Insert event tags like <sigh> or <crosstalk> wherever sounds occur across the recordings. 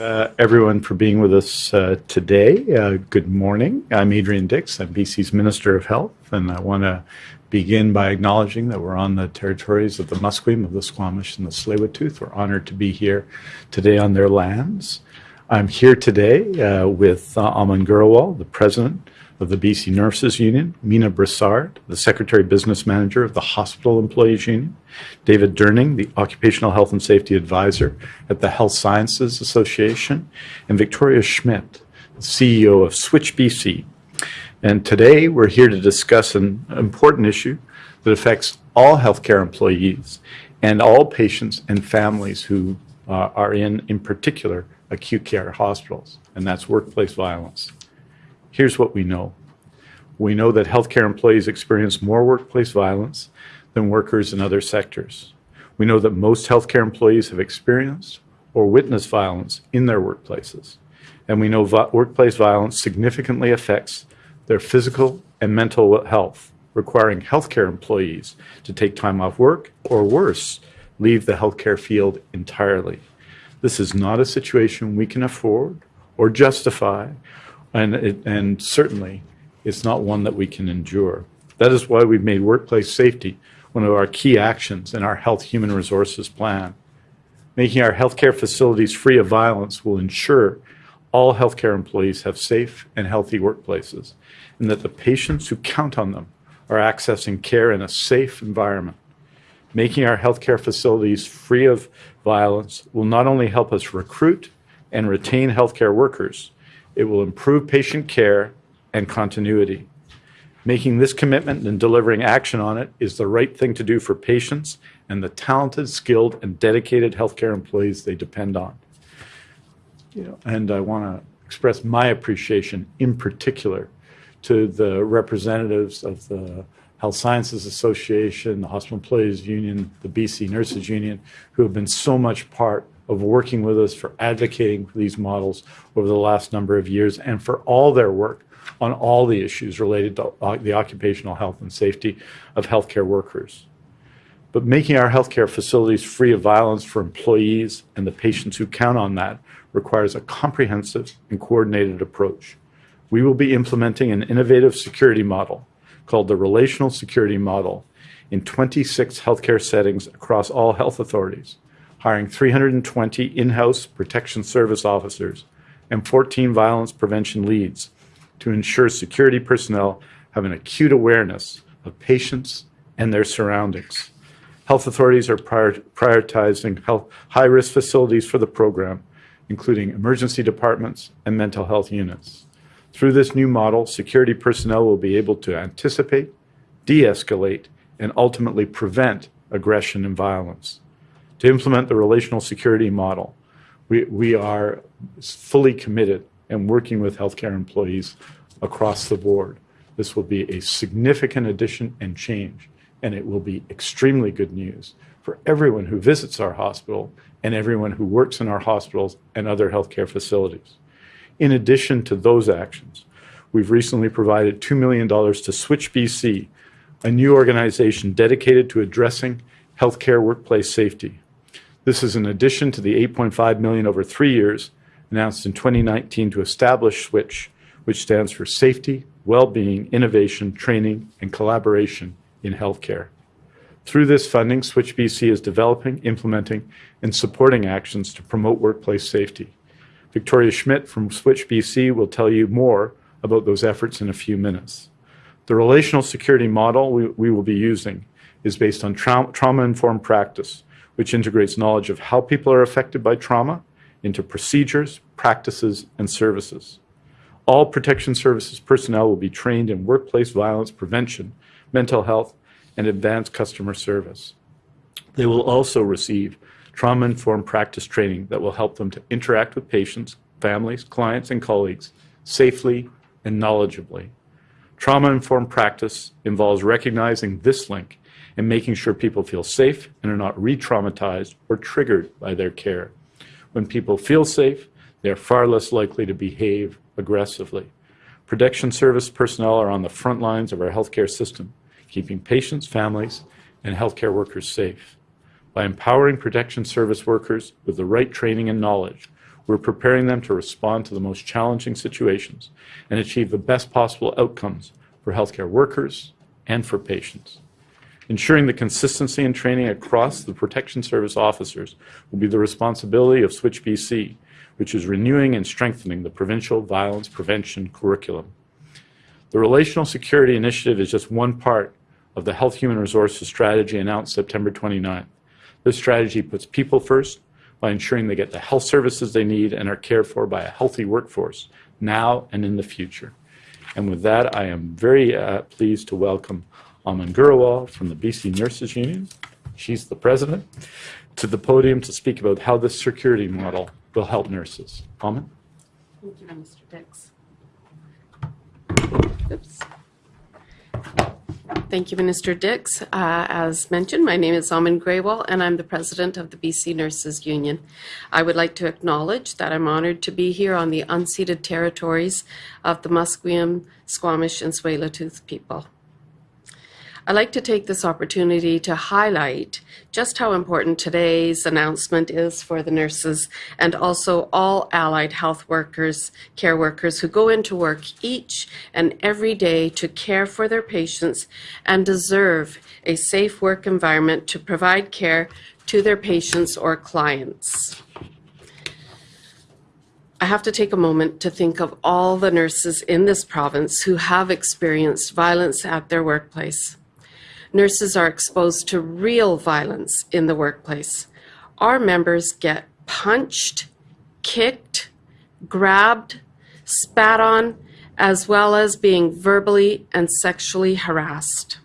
uh, everyone for being with us uh, today. Uh, good morning. I'm Adrian Dix. I'm BC's Minister of Health, and I want to begin by acknowledging that we're on the territories of the Musqueam, of the Squamish, and the Tsleil-Waututh. We're honored to be here today on their lands. I'm here today uh, with uh, Aman Grewal, the President of the BC Nurses Union, Meena Brisard, the Secretary Business Manager of the Hospital Employees Union, David Durning, the Occupational Health and Safety Advisor at the Health Sciences Association, and Victoria Schmidt, CEO of Switch BC. And today we're here to discuss an important issue that affects all healthcare employees and all patients and families who uh, are in, in particular, acute care hospitals, and that's workplace violence. Here's what we know. We know that healthcare employees experience more workplace violence than workers in other sectors. We know that most healthcare employees have experienced or witnessed violence in their workplaces. And we know workplace violence significantly affects their physical and mental health, requiring healthcare employees to take time off work or worse, leave the healthcare field entirely. This is not a situation we can afford or justify and, it, and certainly it's not one that we can endure. That is why we've made workplace safety one of our key actions in our Health Human Resources Plan. Making our healthcare facilities free of violence will ensure all healthcare employees have safe and healthy workplaces and that the patients who count on them are accessing care in a safe environment. Making our healthcare facilities free of violence will not only help us recruit and retain healthcare workers, it will improve patient care and continuity. Making this commitment and delivering action on it is the right thing to do for patients and the talented, skilled, and dedicated healthcare employees they depend on. You know, and I want to express my appreciation in particular to the representatives of the Health Sciences Association, the Hospital Employees Union, the BC Nurses Union, who have been so much part of working with us for advocating for these models over the last number of years and for all their work on all the issues related to uh, the occupational health and safety of healthcare workers. But making our healthcare facilities free of violence for employees and the patients who count on that requires a comprehensive and coordinated approach. We will be implementing an innovative security model called the Relational Security Model in 26 healthcare settings across all health authorities hiring 320 in-house protection service officers and 14 violence prevention leads to ensure security personnel have an acute awareness of patients and their surroundings. Health authorities are prior prioritizing high-risk facilities for the program, including emergency departments and mental health units. Through this new model, security personnel will be able to anticipate, de-escalate, and ultimately prevent aggression and violence to implement the relational security model. We, we are fully committed and working with healthcare employees across the board. This will be a significant addition and change, and it will be extremely good news for everyone who visits our hospital and everyone who works in our hospitals and other healthcare facilities. In addition to those actions, we've recently provided $2 million to Switch BC, a new organization dedicated to addressing healthcare workplace safety. This is in addition to the 8.5 million over three years announced in 2019 to establish SWITCH, which stands for Safety, Well-being, Innovation, Training, and Collaboration in Healthcare. Through this funding, Switch BC is developing, implementing, and supporting actions to promote workplace safety. Victoria Schmidt from Switch BC will tell you more about those efforts in a few minutes. The relational security model we, will be using is based on tra trauma-informed practice, which integrates knowledge of how people are affected by trauma into procedures, practices, and services. All protection services personnel will be trained in workplace violence prevention, mental health, and advanced customer service. They will also receive trauma-informed practice training that will help them to interact with patients, families, clients, and colleagues safely and knowledgeably. Trauma-informed practice involves recognizing this link and making sure people feel safe and are not re-traumatized or triggered by their care. When people feel safe, they are far less likely to behave aggressively. Protection service personnel are on the front lines of our healthcare system, keeping patients, families, and healthcare workers safe. By empowering protection service workers with the right training and knowledge, we're preparing them to respond to the most challenging situations and achieve the best possible outcomes for healthcare workers and for patients. Ensuring the consistency in training across the Protection Service officers will be the responsibility of Switch BC, which is renewing and strengthening the provincial violence prevention curriculum. The Relational Security Initiative is just one part of the Health Human Resources Strategy announced September 29th. This strategy puts people first by ensuring they get the health services they need and are cared for by a healthy workforce now and in the future. And with that, I am very uh, pleased to welcome Aman Grewal from the BC Nurses Union, she's the president, to the podium to speak about how this security model will help nurses. Aman? Thank you, Mr. Dix. Oops. Thank you, Minister Dix. Uh, as mentioned, my name is Aman Grewal, and I'm the president of the BC Nurses Union. I would like to acknowledge that I'm honored to be here on the unceded territories of the Musqueam, Squamish, and Tsleil-Waututh people. I'd like to take this opportunity to highlight just how important today's announcement is for the nurses and also all allied health workers, care workers who go into work each and every day to care for their patients and deserve a safe work environment to provide care to their patients or clients. I have to take a moment to think of all the nurses in this province who have experienced violence at their workplace nurses are exposed to real violence in the workplace. Our members get punched, kicked, grabbed, spat on, as well as being verbally and sexually harassed.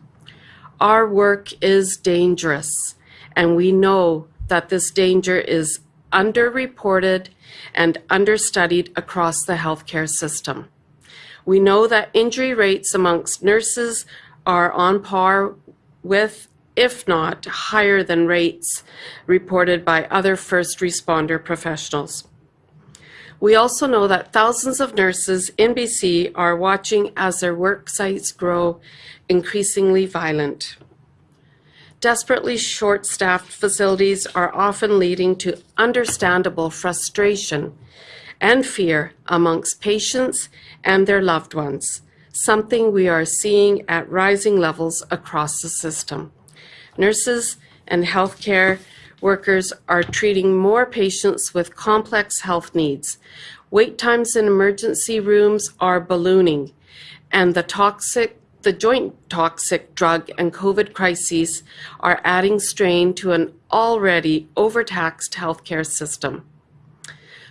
Our work is dangerous, and we know that this danger is underreported and understudied across the healthcare system. We know that injury rates amongst nurses are on par with, if not higher than rates reported by other first responder professionals. We also know that thousands of nurses in BC are watching as their work sites grow increasingly violent. Desperately short-staffed facilities are often leading to understandable frustration and fear amongst patients and their loved ones something we are seeing at rising levels across the system. Nurses and healthcare workers are treating more patients with complex health needs. Wait times in emergency rooms are ballooning, and the toxic the joint toxic drug and COVID crises are adding strain to an already overtaxed healthcare system.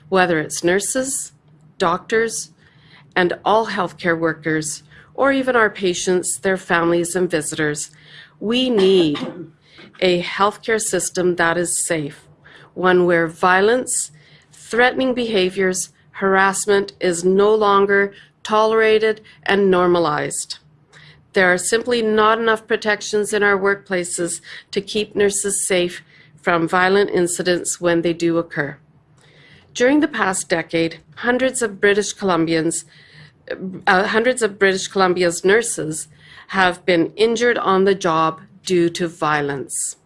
Whether it's nurses, doctors, and all healthcare workers, or even our patients, their families, and visitors. We need a healthcare system that is safe, one where violence, threatening behaviors, harassment is no longer tolerated and normalized. There are simply not enough protections in our workplaces to keep nurses safe from violent incidents when they do occur. During the past decade, hundreds of British Columbians uh, hundreds of British Columbia's nurses have been injured on the job due to violence.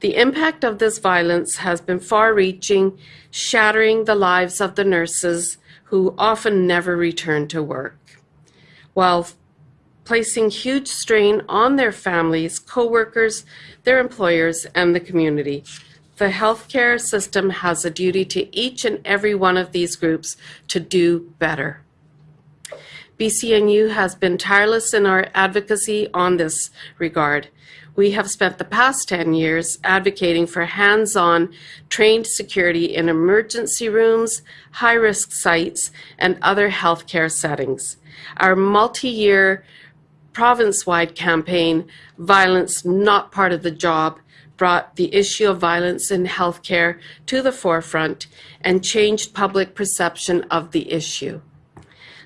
The impact of this violence has been far reaching, shattering the lives of the nurses who often never return to work, while placing huge strain on their families, co-workers, their employers, and the community. The healthcare system has a duty to each and every one of these groups to do better. BCNU has been tireless in our advocacy on this regard. We have spent the past 10 years advocating for hands-on trained security in emergency rooms, high-risk sites, and other healthcare settings. Our multi-year province-wide campaign, Violence Not Part of the Job, brought the issue of violence in healthcare to the forefront and changed public perception of the issue.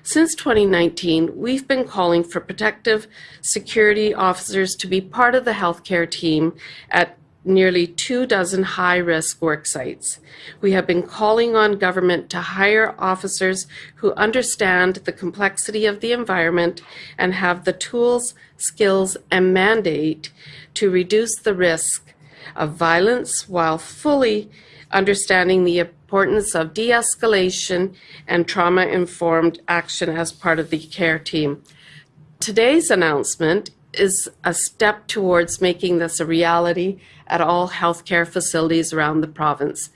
Since 2019, we've been calling for protective security officers to be part of the healthcare team at nearly two dozen high-risk work sites. We have been calling on government to hire officers who understand the complexity of the environment and have the tools, skills, and mandate to reduce the risk of violence while fully understanding the importance of de escalation and trauma informed action as part of the CARE team. Today's announcement is a step towards making this a reality at all healthcare facilities around the province.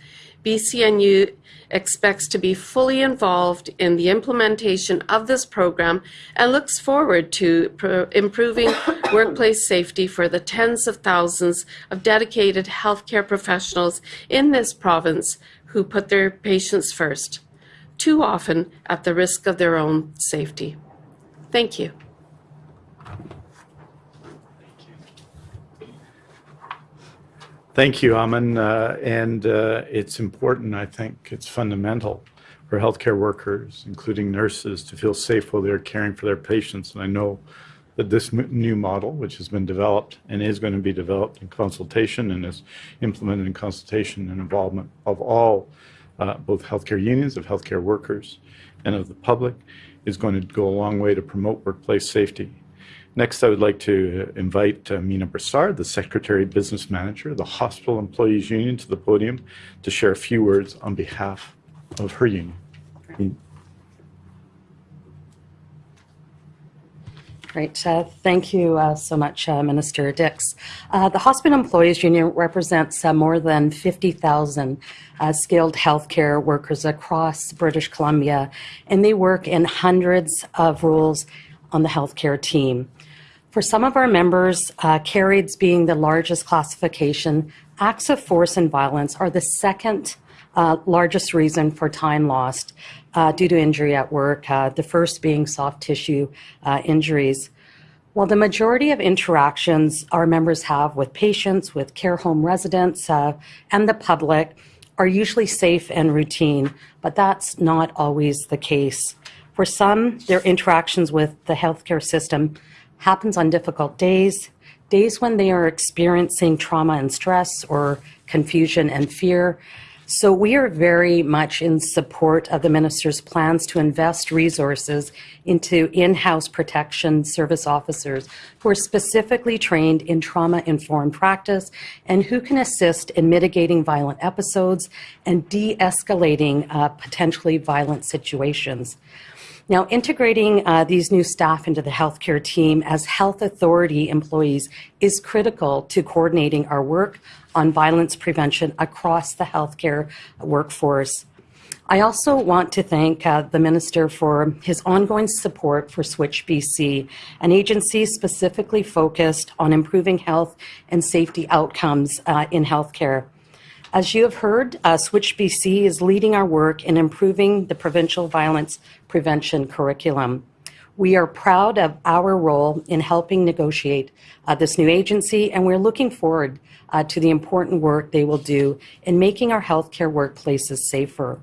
BCNU expects to be fully involved in the implementation of this program and looks forward to pro- improving <coughs> workplace safety for the tens of thousands of dedicated healthcare professionals in this province who put their patients first, too often at the risk of their own safety. Thank you. Thank you, Aman. Uh, and uh, it's important, I think, it's fundamental for healthcare workers, including nurses, to feel safe while they're caring for their patients. And I know that this new model, which has been developed and is going to be developed in consultation and is implemented in consultation and involvement of all, uh, both healthcare unions, of healthcare workers, and of the public, is going to go a long way to promote workplace safety Next, I would like to invite uh, Meena the Secretary Business Manager of the Hospital Employees Union, to the podium to share a few words on behalf of her union. Great. Uh, thank you uh, so much, uh, Minister Dix. Uh, the Hospital Employees Union represents uh, more than 50,000 uh, skilled healthcare workers across British Columbia, and they work in hundreds of roles on the healthcare team. For some of our members, uh, being the largest classification, acts of force and violence are the second uh, largest reason for time lost uh, due to injury at work, uh, the first being soft tissue uh, injuries. While the majority of interactions our members have with patients, with care home residents, uh, and the public are usually safe and routine, but that's not always the case. For some, their interactions with the healthcare system happens on difficult days, days when they are experiencing trauma and stress or confusion and fear. So we are very much in support of the minister's plans to invest resources into in-house protection service officers who are specifically trained in trauma-informed practice and who can assist in mitigating violent episodes and de-escalating uh, potentially violent situations. Now, integrating uh, these new staff into the healthcare team as health authority employees is critical to coordinating our work on violence prevention across the healthcare workforce. I also want to thank uh, the Minister for his ongoing support for Switch BC, an agency specifically focused on improving health and safety outcomes uh, in healthcare. As you have heard, uh, Switch BC is leading our work in improving the provincial violence prevention curriculum. We are proud of our role in helping negotiate uh, this new agency, and we're looking forward uh, to the important work they will do in making our healthcare workplaces safer.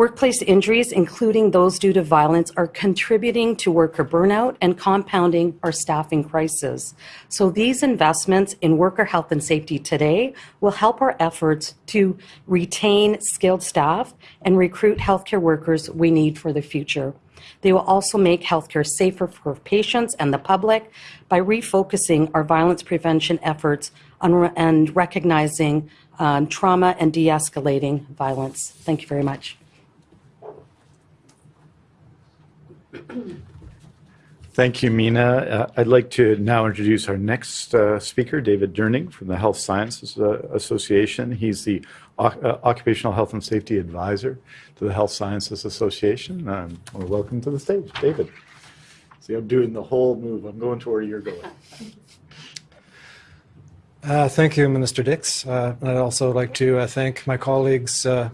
Workplace injuries, including those due to violence, are contributing to worker burnout and compounding our staffing crisis. So these investments in worker health and safety today will help our efforts to retain skilled staff and recruit healthcare workers we need for the future. They will also make healthcare safer for patients and the public by refocusing our violence prevention efforts on, and recognizing um, trauma and de-escalating violence. Thank you very much. Thank you, Meena. Uh, I'd like to now introduce our next uh, speaker, David Durning from the Health Sciences uh, Association. He's the o- uh, Occupational Health and Safety Advisor to the Health Sciences Association. Um, well, welcome to the stage, David. See, I'm doing the whole move. I'm going to where you're going. Uh, thank you, Minister Dix. Uh, I'd also like to uh, thank my colleagues uh,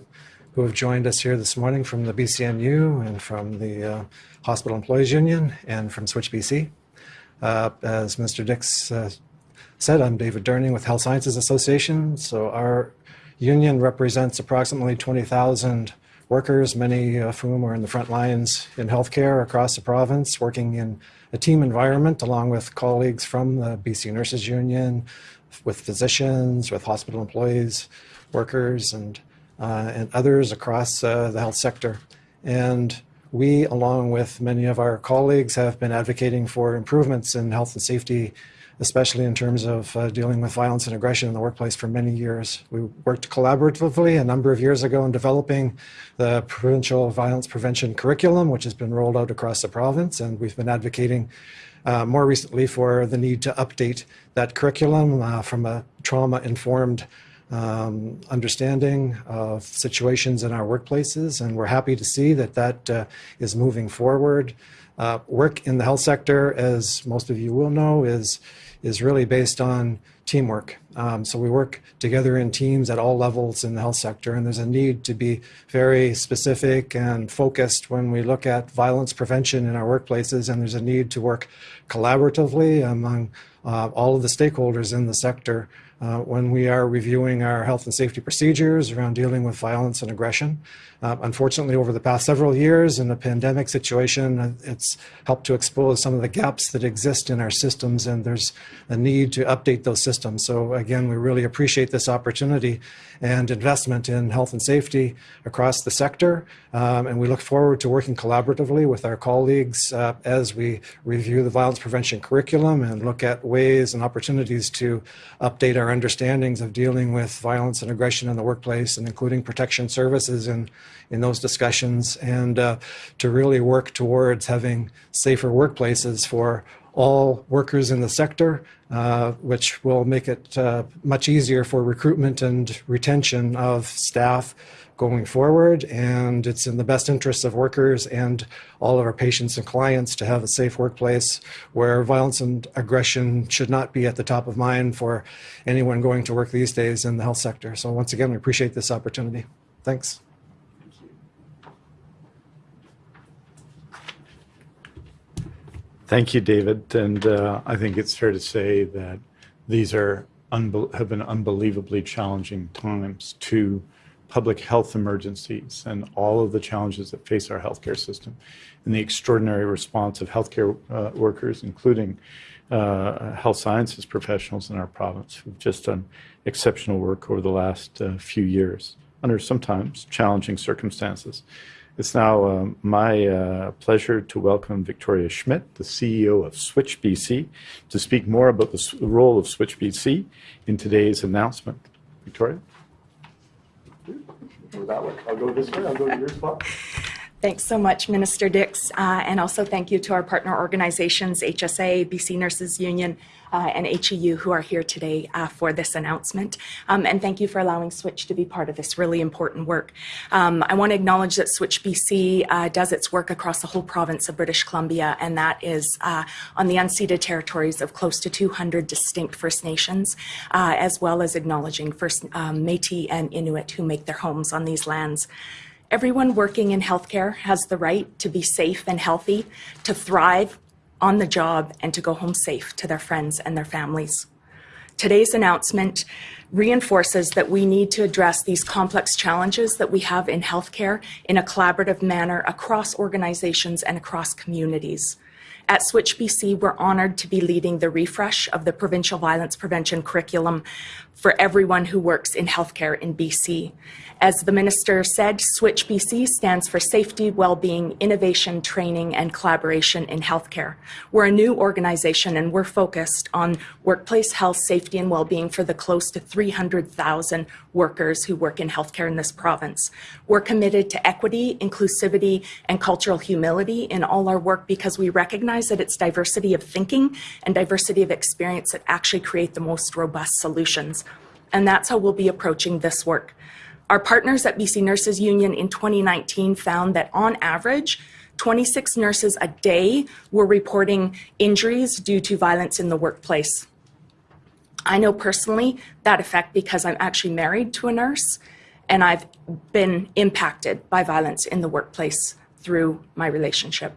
who have joined us here this morning from the BCNU and from the uh, Hospital Employees Union and from Switch BC. Uh, as Mr. Dix uh, said, I'm David Durning with Health Sciences Association. So our union represents approximately 20,000 workers, many of whom are in the front lines in healthcare across the province, working in a team environment along with colleagues from the BC Nurses Union, with physicians, with hospital employees, workers, and and others across uh, the health sector. And we, along with many of our colleagues, have been advocating for improvements in health and safety especially in terms of uh, dealing with violence and aggression in the workplace for many years. We worked collaboratively a number of years ago in developing the provincial violence prevention curriculum, which has been rolled out across the province, and we've been advocating uh, more recently for the need to update that curriculum uh, from a trauma-informed um, understanding of situations in our workplaces, and we're happy to see that that uh, is moving forward. Uh, work in the health sector, as most of you will know, is is really based on teamwork. Um, so we work together in teams at all levels in the health sector, and there's a need to be very specific and focused when we look at violence prevention in our workplaces, and there's a need to work collaboratively among uh, all of the stakeholders in the sector uh, when we are reviewing our health and safety procedures around dealing with violence and aggression. Uh, unfortunately, over the past several years in the pandemic situation, uh, it's helped to expose some of the gaps that exist in our systems, and there's a need to update those systems. So again, we really appreciate this opportunity and investment in health and safety across the sector, um, and we look forward to working collaboratively with our colleagues uh, as we review the violence prevention curriculum and look at ways and opportunities to update our understandings of dealing with violence and aggression in the workplace and including protection services in, in those discussions and uh, to really work towards having safer workplaces for all workers in the sector, uh, which will make it uh, much easier for recruitment and retention of staff going forward. And it's in the best interests of workers and all of our patients and clients to have a safe workplace where violence and aggression should not be at the top of mind for anyone going to work these days in the health sector. So once again, we appreciate this opportunity. Thanks. Thank you, David. And uh, I think it's fair to say that these are have been unbelievably challenging times to public health emergencies and all of the challenges that face our healthcare system and the extraordinary response of healthcare uh, workers, including uh, health sciences professionals in our province who've just done exceptional work over the last uh, few years under sometimes challenging circumstances. It's now uh, my uh, pleasure to welcome Victoria Schmidt, the CEO of Switch BC, to speak more about the role of Switch BC in today's announcement. Victoria? Go that way. I'll go this way. I'll go to your spot. Thanks so much, Minister Dix, uh, and also thank you to our partner organizations, HSA, BC Nurses Union, uh, and HEU, who are here today uh, for this announcement. Um, and thank you for allowing Switch to be part of this really important work. Um, I want to acknowledge that Switch BC uh, does its work across the whole province of British Columbia, and that is uh, on the unceded territories of close to 200 distinct First Nations, uh, as well as acknowledging First um, Métis and Inuit who make their homes on these lands. Everyone working in healthcare has the right to be safe and healthy, to thrive on the job, and to go home safe to their friends and their families. Today's announcement reinforces that we need to address these complex challenges that we have in healthcare in a collaborative manner across organizations and across communities. At Switch BC, we're honored to be leading the refresh of the provincial violence prevention curriculum for everyone who works in healthcare in BC. As the minister said, Switch BC stands for Safety, Wellbeing, Innovation, Training, and Collaboration in Healthcare. We're a new organization and we're focused on workplace health, safety, and wellbeing for the close to 300,000 workers who work in healthcare in this province. We're committed to equity, inclusivity, and cultural humility in all our work because we recognize that it's diversity of thinking and diversity of experience that actually create the most robust solutions. And that's how we'll be approaching this work. Our partners at BC Nurses Union in 2019 found that on average, 26 nurses a day were reporting injuries due to violence in the workplace. I know personally that effect because I'm actually married to a nurse and I've been impacted by violence in the workplace through my relationship.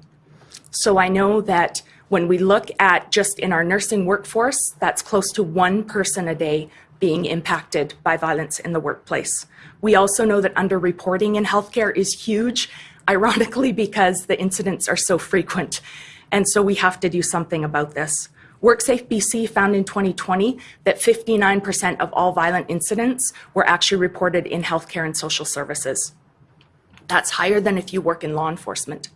So I know that when we look at just in our nursing workforce, that's close to one person a day being impacted by violence in the workplace. We also know that underreporting in healthcare is huge, ironically, because the incidents are so frequent. And so we have to do something about this. WorkSafe BC found in 2020 that 59% of all violent incidents were actually reported in healthcare and social services. That's higher than if you work in law enforcement.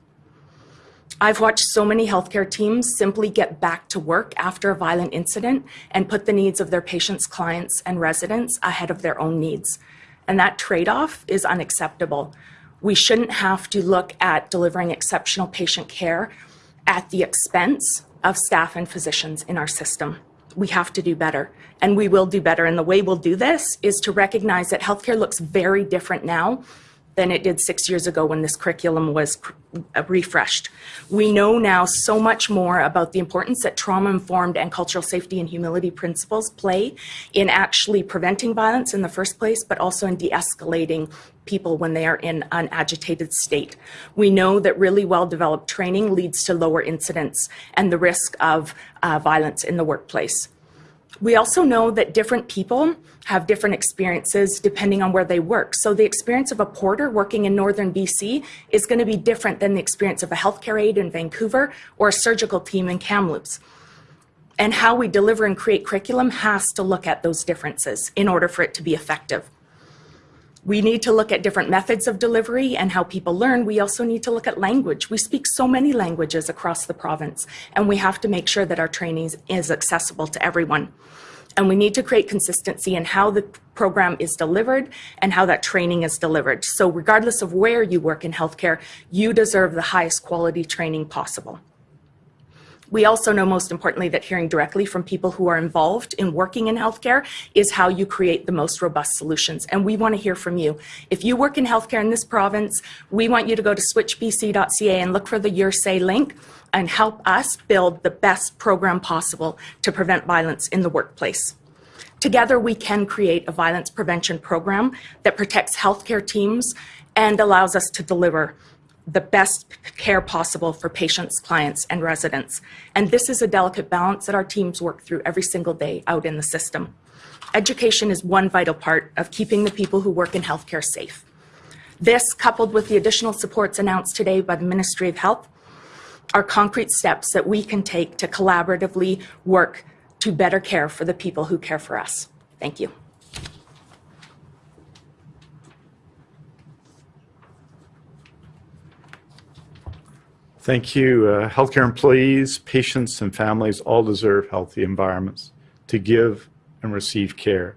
I've watched so many healthcare teams simply get back to work after a violent incident and put the needs of their patients, clients, and residents ahead of their own needs. And that trade off is unacceptable. We shouldn't have to look at delivering exceptional patient care at the expense of staff and physicians in our system. We have to do better, and we will do better. And the way we'll do this is to recognize that healthcare looks very different now than it did six years ago when this curriculum was uh, refreshed. We know now so much more about the importance that trauma-informed and cultural safety and humility principles play in actually preventing violence in the first place, but also in de-escalating people when they are in an agitated state. We know that really well-developed training leads to lower incidents and the risk of uh, violence in the workplace. We also know that different people have different experiences depending on where they work. So the experience of a porter working in northern BC is going to be different than the experience of a healthcare aide in Vancouver or a surgical team in Kamloops. And how we deliver and create curriculum has to look at those differences in order for it to be effective. We need to look at different methods of delivery and how people learn. We also need to look at language. We speak so many languages across the province, and we have to make sure that our training is accessible to everyone. And we need to create consistency in how the program is delivered and how that training is delivered. So regardless of where you work in healthcare, you deserve the highest quality training possible. We also know most importantly that hearing directly from people who are involved in working in healthcare is how you create the most robust solutions. And we want to hear from you. If you work in healthcare in this province, we want you to go to switchbc.ca and look for the Your Say link and help us build the best program possible to prevent violence in the workplace. Together, we can create a violence prevention program that protects healthcare teams and allows us to deliver the best care possible for patients, clients, and residents. And this is a delicate balance that our teams work through every single day out in the system. Education is one vital part of keeping the people who work in healthcare safe. This, coupled with the additional supports announced today by the Ministry of Health, are concrete steps that we can take to collaboratively work to better care for the people who care for us. Thank you. Thank you. Uh, healthcare employees, patients, and families all deserve healthy environments to give and receive care.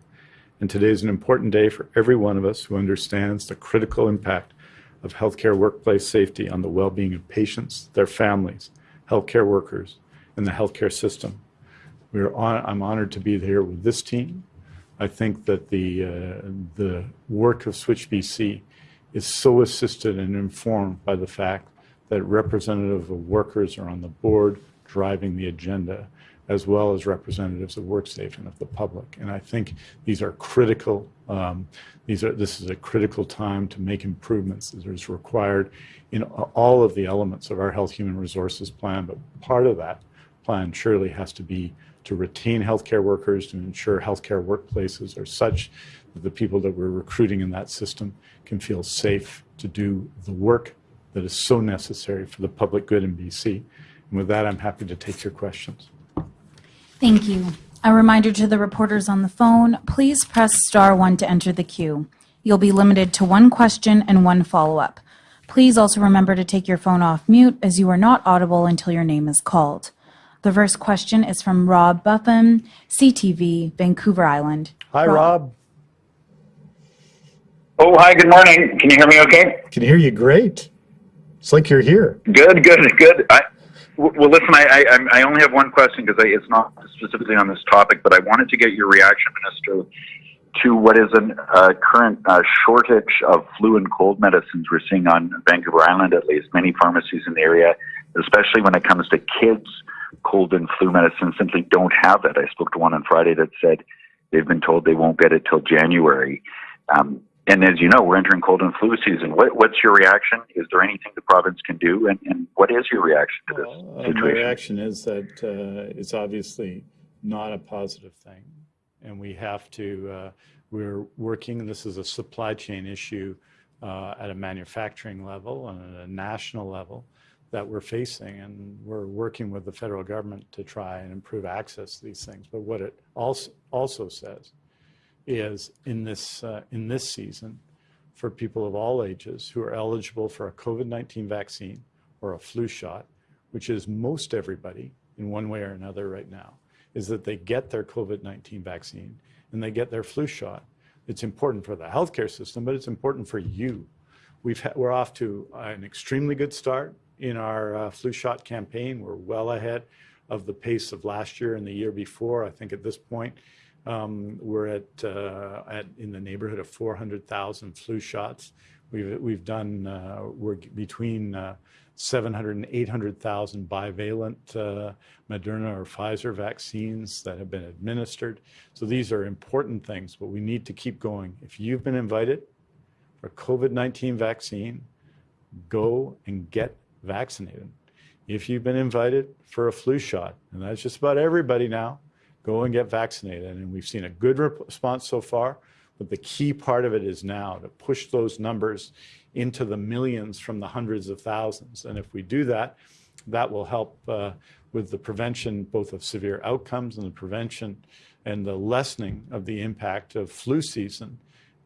And today is an important day for every one of us who understands the critical impact of healthcare workplace safety on the well-being of patients, their families, healthcare workers, and the healthcare system. We are on, I'm honored to be here with this team. I think that the, uh, the work of Switch BC is so assisted and informed by the fact that representative of workers are on the board driving the agenda, as well as representatives of WorkSafe and of the public. And I think these are critical. Um, these are this is a critical time to make improvements that is required in all of the elements of our health human resources plan. But part of that plan surely has to be to retain healthcare workers, to ensure healthcare workplaces are such that the people that we're recruiting in that system can feel safe to do the work that is so necessary for the public good in BC. And with that, I'm happy to take your questions. Thank you. A reminder to the reporters on the phone, please press star one to enter the queue. You'll be limited to one question and one follow-up. Please also remember to take your phone off mute as you are not audible until your name is called. The first question is from Rob Buffam, CTV, Vancouver Island. Hi, Rob. Oh, hi, good morning. Can you hear me okay? Can hear you great. It's like you're here. Good, good, good. I, well, listen, I, I, I only have one question because it's not specifically on this topic, but I wanted to get your reaction, Minister, to what is a uh, current uh, shortage of flu and cold medicines we're seeing on Vancouver Island, at least. Many pharmacies in the area, especially when it comes to kids, cold and flu medicine simply don't have it. I spoke to one on Friday that said they've been told they won't get it till January. Um, and as you know, we're entering cold and flu season. What, what's your reaction? Is there anything the province can do? And, and what is your reaction to this well, uh, situation? My reaction is that uh, it's obviously not a positive thing. And we have to, uh, we're working, this is a supply chain issue uh, at a manufacturing level and at a national level that we're facing. And we're working with the federal government to try and improve access to these things. But what it also, also says is in this, uh, in this season for people of all ages who are eligible for a COVID-19 vaccine or a flu shot, which is most everybody in one way or another right now, is that they get their COVID 19 vaccine and they get their flu shot. It's important for the healthcare system, but it's important for you. We've we're off to an extremely good start in our uh, flu shot campaign. We're well ahead of the pace of last year and the year before. I think at this point, um, we're at, uh, at in the neighborhood of 400,000 flu shots. We've, we've done, uh, we're between uh, 700 and 800,000 bivalent uh, Moderna or Pfizer vaccines that have been administered. So these are important things, but we need to keep going. If you've been invited for COVID-19 vaccine, go and get vaccinated. If you've been invited for a flu shot, and that's just about everybody now, go and get vaccinated. And we've seen a good response so far, but the key part of it is now to push those numbers into the millions from the hundreds of thousands. And if we do that, that will help uh, with the prevention both of severe outcomes and the prevention and the lessening of the impact of flu season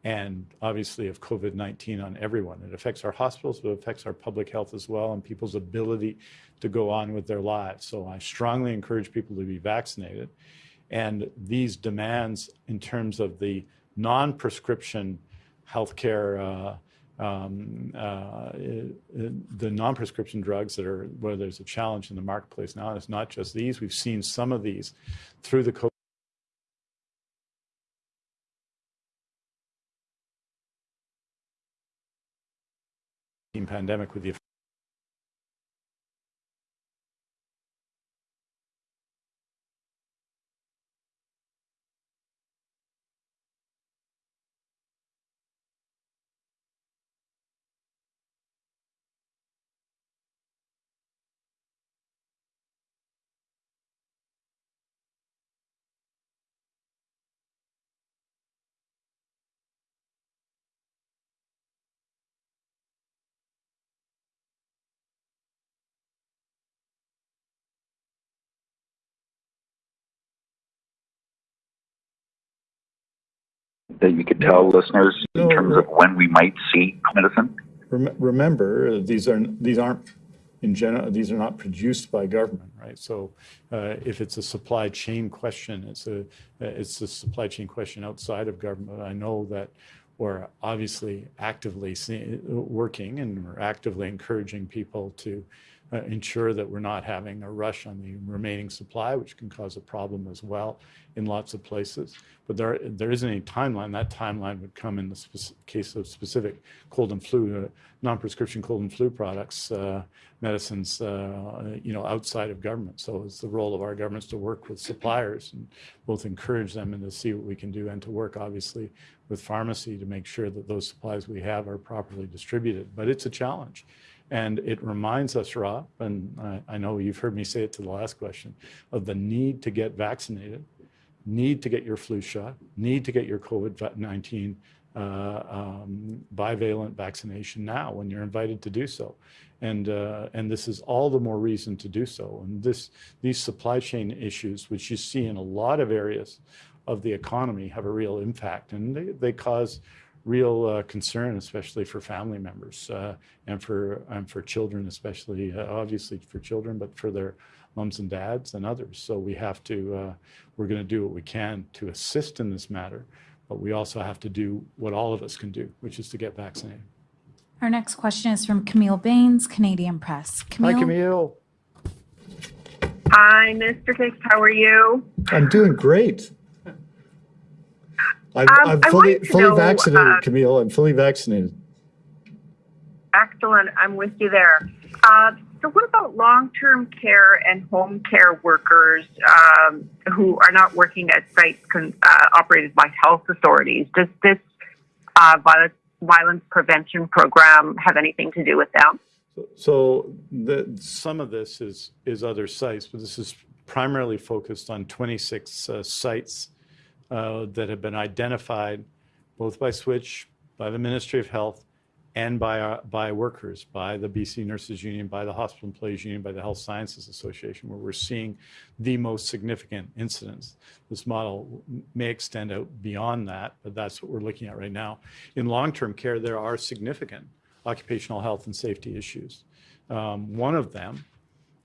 and obviously of COVID-19 on everyone. It affects our hospitals, but it affects our public health as well and people's ability to go on with their lives. So I strongly encourage people to be vaccinated. And these demands in terms of the non-prescription healthcare, uh, um, uh, the non-prescription drugs that are where there's a challenge in the marketplace now. And it's not just these. We've seen some of these through the COVID pandemic with the that you could tell listeners in terms of when we might see medicine? Rem- remember, these are these aren't in general. These are not produced by government, right? So, uh, if it's a supply chain question, it's a it's a supply chain question outside of government. I know that we're obviously actively working and we're actively encouraging people to uh, ensure that we're not having a rush on the remaining supply, which can cause a problem as well in lots of places. But there, there isn't any timeline. That timeline would come in the case of specific cold and flu, uh, non-prescription cold and flu products, uh, medicines, uh, you know, outside of government. So it's the role of our governments to work with suppliers and both encourage them and to see what we can do and to work, obviously, with pharmacy to make sure that those supplies we have are properly distributed. But it's a challenge. And it reminds us, Rob, and I, I, know you've heard me say it to the last question, of the need to get vaccinated, need to get your flu shot, need to get your COVID-19 uh, um, bivalent vaccination now when you're invited to do so. And, uh, and this is all the more reason to do so. And this, these supply chain issues, which you see in a lot of areas of the economy, have a real impact. And they, they cause real uh, concern, especially for family members uh, and for and for children, especially uh, obviously for children, but for their moms and dads and others. So we have to uh, we're going to do what we can to assist in this matter, but we also have to do what all of us can do, which is to get vaccinated. Our next question is from Camille Baines, Canadian Press. Camille, Hi, Camille. Hi, Mr. Dix. How are you? I'm doing great. I'm, Um, I'm fully fully know, vaccinated, uh, Camille. I'm fully vaccinated. Excellent. I'm with you there. Uh, so, what about long-term care and home care workers um, who are not working at sites con- uh, operated by health authorities? Does this uh, violence, violence prevention program have anything to do with them? So the, some of this is is other sites, but this is primarily focused on 26 uh, sites uh, that have been identified both by Switch, by the Ministry of Health, and by our, by workers, by the BC Nurses Union, by the Hospital Employees Union, by the Health Sciences Association, where we're seeing the most significant incidents. This model may extend out beyond that, but that's what we're looking at right now. In long-term care, there are significant occupational health and safety issues. Um, one of them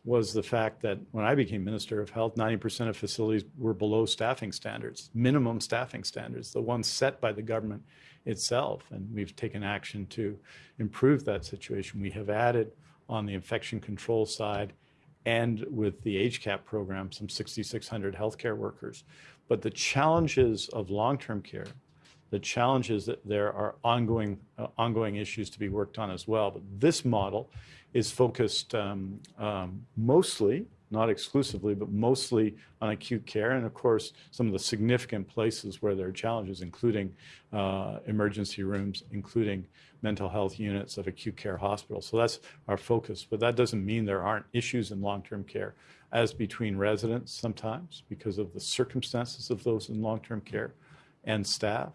was the fact that when I became Minister of Health, 90% of facilities were below staffing standards, minimum staffing standards, the ones set by the government itself. And we've taken action to improve that situation. We have added on the infection control side and with the HCAP program, some 6,600 healthcare workers. But the challenges of long-term care, the challenges that there are ongoing, uh, ongoing issues to be worked on as well. But this model is focused um, um, mostly, not exclusively, but mostly on acute care. And of course, some of the significant places where there are challenges, including uh, emergency rooms, including mental health units of acute care hospitals. So that's our focus. But that doesn't mean there aren't issues in long-term care, as between residents sometimes, because of the circumstances of those in long-term care, and staff,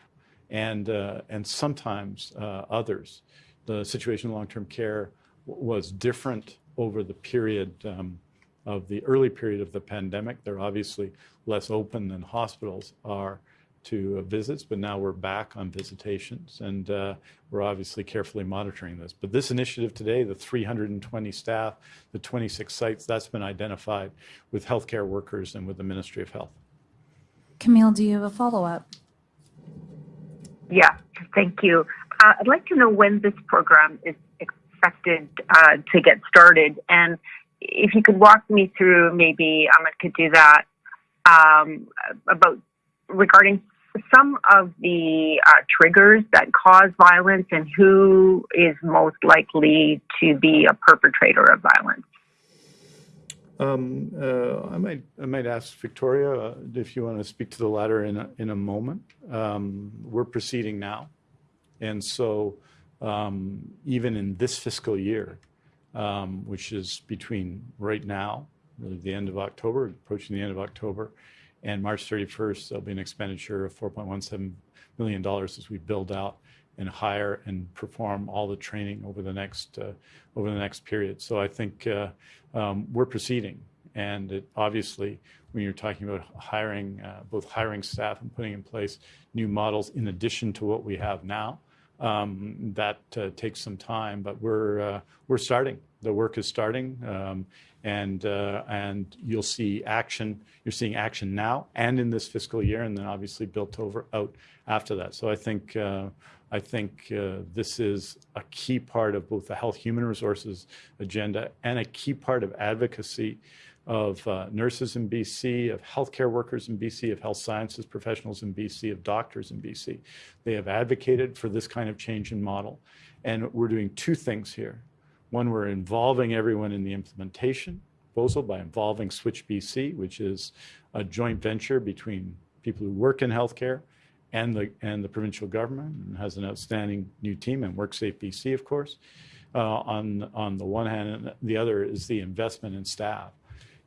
and, uh, and sometimes uh, others. The situation in long-term care was different over the period um, of the early period of the pandemic. They're obviously less open than hospitals are to uh, visits, but now we're back on visitations and uh, we're obviously carefully monitoring this. But this initiative today, the 320 staff, the 26 sites, that's been identified with healthcare workers and with the Ministry of Health. Camille, do you have a follow-up? Yeah, thank you. Uh, I'd like to know when this program is expected uh, to get started, and if you could walk me through, maybe Aman could do that um, about regarding some of the uh, triggers that cause violence and who is most likely to be a perpetrator of violence. Um, uh, I might I might ask Victoria uh, if you want to speak to the latter in a, in a moment. Um, we're proceeding now, and so um, even in this fiscal year, um, which is between right now, really the end of October, approaching the end of October, and March 31st, there'll be an expenditure of $4.17 million as we build out and hire and perform all the training over the next uh, over the next period. So I think uh, um, we're proceeding, and it, obviously, when you're talking about hiring, uh, both hiring staff and putting in place new models in addition to what we have now, um, that uh, takes some time, but we're uh, we're starting. The work is starting, um, and uh, and you'll see action. You're seeing action now and in this fiscal year, and then obviously built over out after that. So I think uh, I think uh, this is a key part of both the health human resources agenda and a key part of advocacy of uh, nurses in BC, of healthcare workers in BC, of health sciences professionals in BC, of doctors in BC. They have advocated for this kind of change in model. And we're doing two things here. One, we're involving everyone in the implementation proposal by involving Switch BC, which is a joint venture between people who work in healthcare and the, and the provincial government and has an outstanding new team and WorkSafe BC, of course, uh, on, on the one hand, and the other is the investment in staff.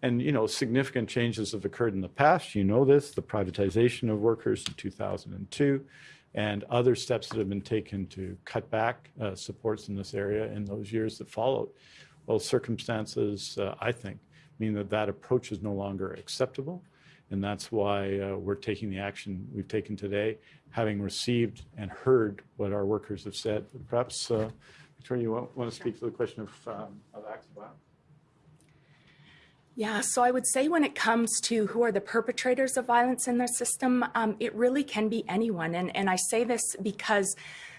And, you know, significant changes have occurred in the past. You know this, the privatization of workers in 2002 and other steps that have been taken to cut back uh, supports in this area in those years that followed. Well, circumstances, uh, I think, mean that that approach is no longer acceptable. And that's why uh, we're taking the action we've taken today, having received and heard what our workers have said. Perhaps, uh, Victoria, you want, want, to speak to the question of, um, of acts of violence? Yeah, so I would say when it comes to who are the perpetrators of violence in their system, um, it really can be anyone. And, and I say this because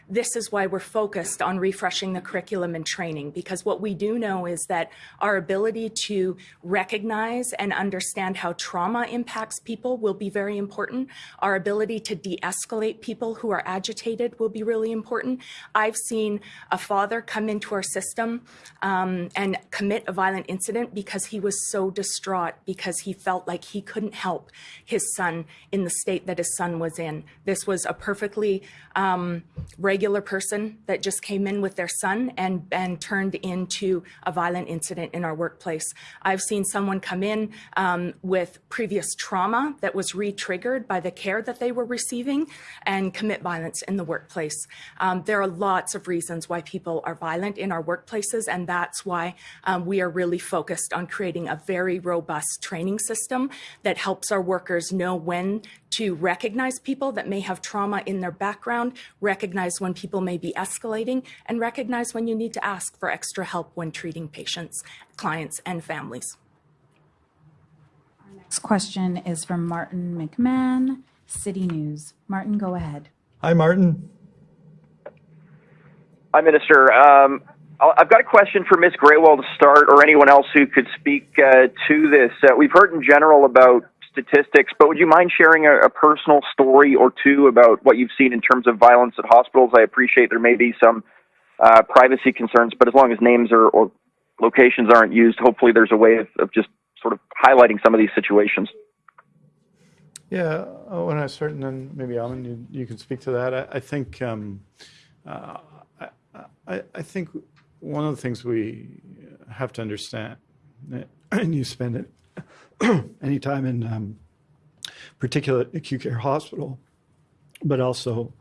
this is why we're focused on refreshing the curriculum and training because what we do know is that our ability to recognize and understand how trauma impacts people will be very important. Our ability to de-escalate people who are agitated will be really important. I've seen a father come into our system um, and commit a violent incident because he was so distraught because he felt like he couldn't help his son in the state that his son was in. This was a perfectly um, regular person that just came in with their son and, and turned into a violent incident in our workplace. I've seen someone come in um, with previous trauma that was re-triggered by the care that they were receiving and commit violence in the workplace. Um, there are lots of reasons why people are violent in our workplaces, and that's why um, we are really focused on creating a very robust training system that helps our workers know when to recognize people that may have trauma in their background, recognize when when people may be escalating, and recognize when you need to ask for extra help when treating patients, clients, and families. Our next question is from Martin McMahon, City News. Martin, go ahead. Hi, Martin. Hi, Minister. Um, I'll- I've got a question for Ms. Grewal to start, or anyone else who could speak uh, to this. Uh, we've heard in general about statistics, but would you mind sharing a, a personal story or two about what you've seen in terms of violence at hospitals? I appreciate there may be some uh, privacy concerns, but as long as names or, or locations aren't used, hopefully there's a way of, of just sort of highlighting some of these situations. Yeah, when I start, and then maybe Aman, you, you can speak to that. I, I think um, uh, I, I think one of the things we have to understand, and you spend it <clears throat> any time in um, particular acute care hospital, but also,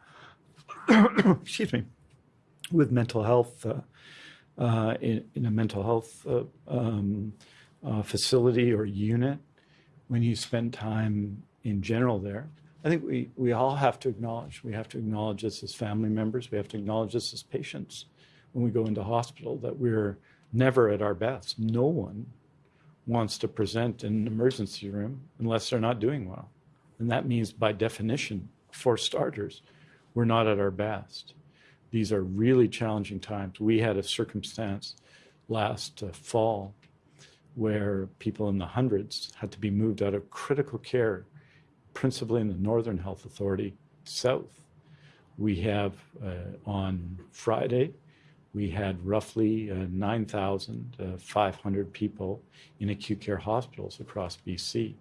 <clears throat> excuse me, with mental health uh, uh, in, in a mental health uh, um, uh, facility or unit, when you spend time in general there, I think we, we all have to acknowledge, we have to acknowledge this as family members, we have to acknowledge this as patients when we go into hospital, that we're never at our best. No one wants to present in an emergency room unless they're not doing well. And that means by definition, for starters, we're not at our best. These are really challenging times. We had a circumstance last uh, fall where people in the hundreds had to be moved out of critical care, principally in the Northern Health Authority south. We have uh, on Friday, we had roughly uh, 9,500 people in acute care hospitals across BC.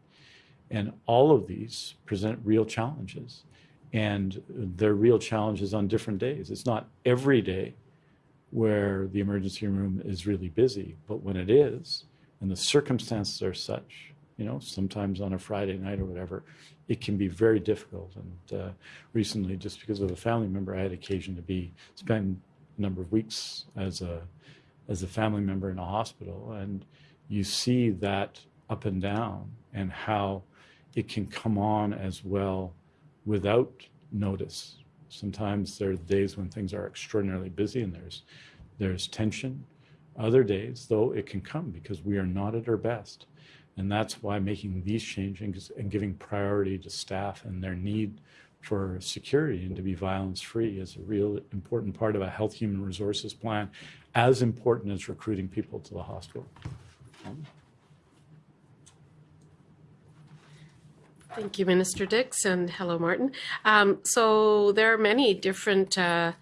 And all of these present real challenges. And they're real challenges on different days. It's not every day where the emergency room is really busy, but when it is, and the circumstances are such, you know, sometimes on a Friday night or whatever, it can be very difficult. And uh, recently, just because of a family member, I had occasion to be spend number of weeks as a as a family member in a hospital, and you see that up and down, and how it can come on as well without notice. Sometimes there are days when things are extraordinarily busy and there's there's tension. Other days, though, it can come because we are not at our best. And that's why making these changes and giving priority to staff and their need for security and to be violence free is a real important part of a health human resources plan, as important as recruiting people to the hospital. Thank you, Minister Dix, and hello, Martin. Um, so there are many different uh,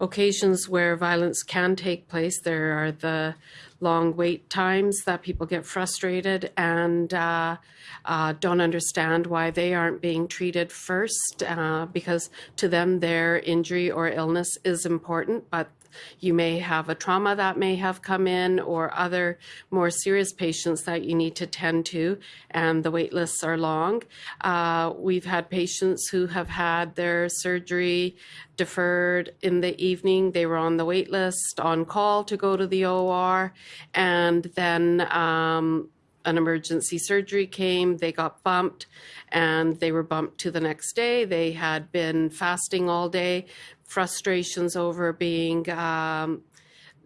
occasions where violence can take place. There are the long wait times that people get frustrated and uh, uh, don't understand why they aren't being treated first uh, because to them their injury or illness is important, but you may have a trauma that may have come in or other more serious patients that you need to tend to, and the wait lists are long. Uh, we've had patients who have had their surgery deferred in the evening. They were on the wait list, on call to go to the OR, and then um, an emergency surgery came, they got bumped, and they were bumped to the next day. They had been fasting all day, frustrations over being um,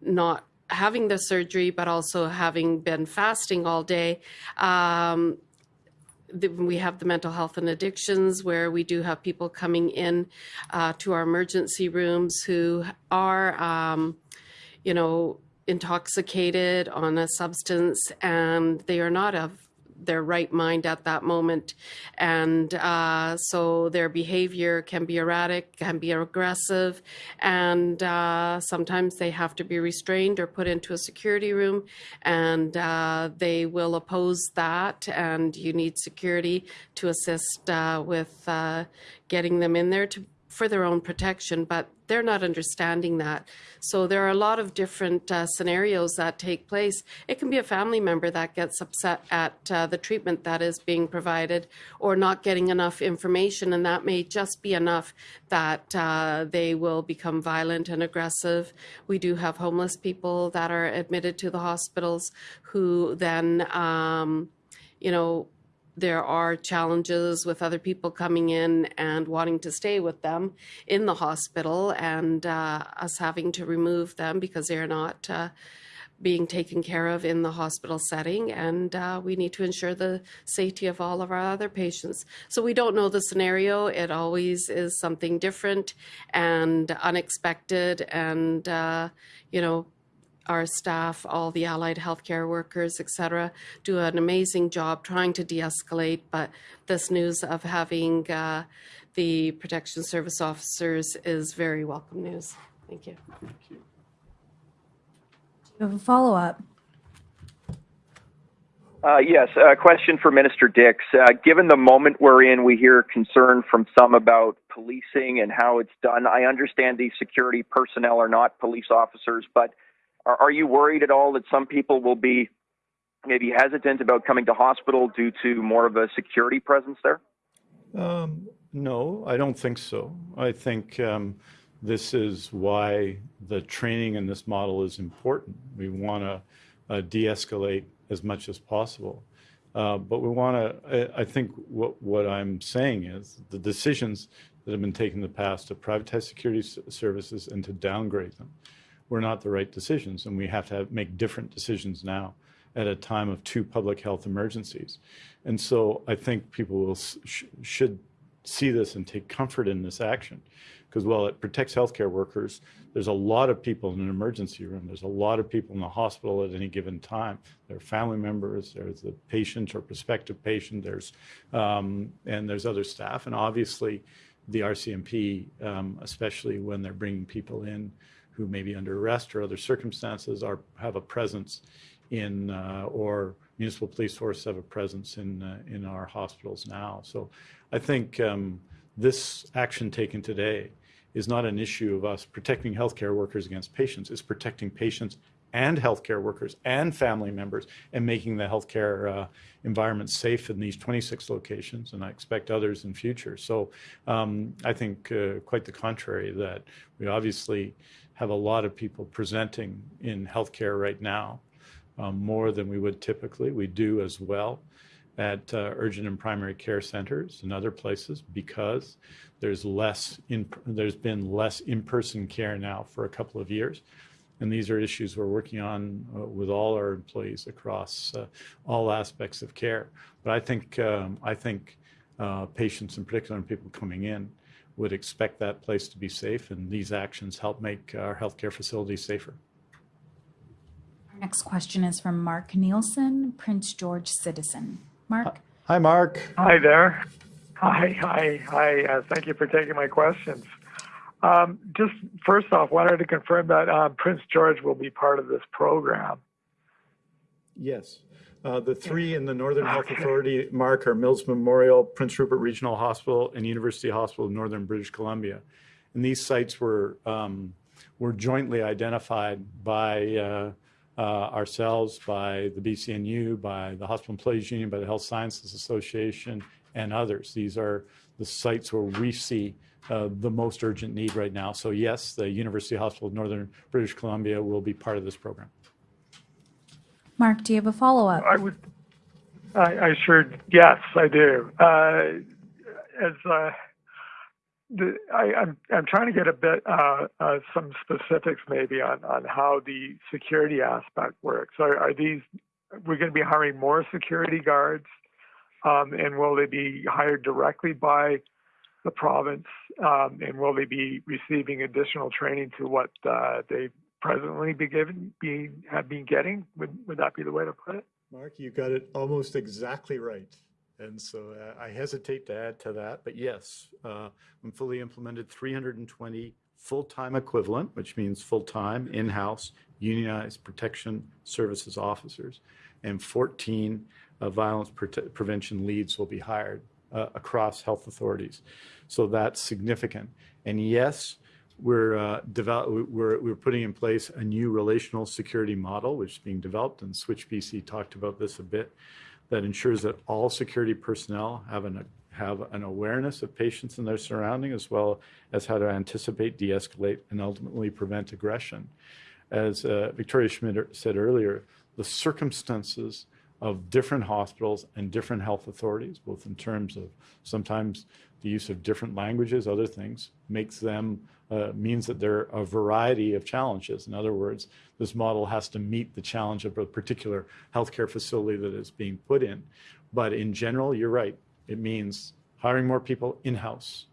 not having the surgery, but also having been fasting all day. Um, we have the mental health and addictions where we do have people coming in uh, to our emergency rooms who are, um, you know, intoxicated on a substance and they are not of their right mind at that moment. And uh, so their behavior can be erratic, can be aggressive, and uh, sometimes they have to be restrained or put into a security room, and uh, they will oppose that, and you need security to assist uh, with uh, getting them in there to for their own protection, but they're not understanding that. So there are a lot of different uh, scenarios that take place. It can be a family member that gets upset at uh, the treatment that is being provided or not getting enough information, and that may just be enough that uh, they will become violent and aggressive. We do have homeless people that are admitted to the hospitals who then, um, you know, there are challenges with other people coming in and wanting to stay with them in the hospital and uh, us having to remove them because they're not uh, being taken care of in the hospital setting, and uh, we need to ensure the safety of all of our other patients. So we don't know the scenario. It always is something different and unexpected, and uh, you know. Our staff, all the allied healthcare workers, et cetera, do an amazing job trying to de escalate. But this news of having uh, the protection service officers is very welcome news. Thank you. You have a follow-up. Uh, yes, a question for Minister Dix. Uh, given the moment we're in, we hear concern from some about policing and how it's done. I understand these security personnel are not police officers, but are, are you worried at all that some people will be maybe hesitant about coming to hospital due to more of a security presence there? Um, no, I don't think so. I think um, this is why the training in this model is important. We want to uh, de-escalate as much as possible. Uh, but we want to, I, I think what, what I'm saying is the decisions that have been taken in the past to privatize security services and to downgrade them were not the right decisions. And we have to have, make different decisions now at a time of two public health emergencies. And so I think people will sh- should see this and take comfort in this action. Because while it protects healthcare workers, there's a lot of people in an emergency room. There's a lot of people in the hospital at any given time. There are family members. There's the patient or prospective patient. There's um, and there's other staff, and obviously, the RCMP, um, especially when they're bringing people in who may be under arrest or other circumstances, are have a presence in uh, or municipal police force have a presence in uh, in our hospitals now. So, I think um, this action taken today is not an issue of us protecting healthcare workers against patients. It's protecting patients and healthcare workers and family members and making the healthcare uh, environment safe in these 26 locations, and I expect others in future. So um, I think uh, quite the contrary, that we obviously have a lot of people presenting in healthcare right now, um, more than we would typically. We do as well at uh, urgent and primary care centers and other places because there's less in, there's been less in-person care now for a couple of years and these are issues we're working on uh, with all our employees across uh, all aspects of care but i think um, i think uh, patients in particular and people coming in would expect that place to be safe and these actions help make our healthcare facilities safer Our next question is from Mark Nielsen, Prince George citizen. Mark? hi mark Hi there. Hi, hi, hi. Uh, thank you for taking my questions. Um, just first off, wanted to confirm that uh, Prince George will be part of this program. Yes. Uh, the three in the Northern Health Authority, Mark, are Mills Memorial, Prince Rupert Regional Hospital, and University Hospital of Northern British Columbia. And these sites were um, were jointly identified by uh, uh, ourselves, by the BCNU, by the Hospital Employees Union, by the Health Sciences Association, and others. These are the sites where we see uh, the most urgent need right now. So yes, the University Hospital of Northern British Columbia will be part of this program. Mark, do you have a follow-up? I would, I, sure, yes, I do. Uh, as uh, I'm, trying to get a bit, uh, some specifics maybe on, on how the security aspect works. Are, these, we're going to be hiring more security guards? Um, and will they be hired directly by the province? Um, and will they be receiving additional training to what uh, they presently be given, be, have been getting? Would, would that be the way to put it? Mark, you got it almost exactly right. And so uh, I hesitate to add to that, but yes, uh, when fully implemented, 320 full-time equivalent, which means full-time, in-house, unionized protection services officers, and 14 uh, violence prote- prevention leads will be hired uh, across health authorities. So that's significant. And yes, we're, uh, develop, we're, we're putting in place a new relational security model, which is being developed, and Switch BC talked about this a bit, that ensures that all security personnel have an, have an awareness of patients and their surrounding, as well as how to anticipate, de-escalate, and ultimately prevent aggression. As uh, Victoria Schmidt said earlier, the circumstances of different hospitals and different health authorities, both in terms of sometimes the use of different languages, other things, makes them, uh, means that there are a variety of challenges. In other words, this model has to meet the challenge of a particular healthcare facility that is being put in. But in general, you're right. It means hiring more people in-house.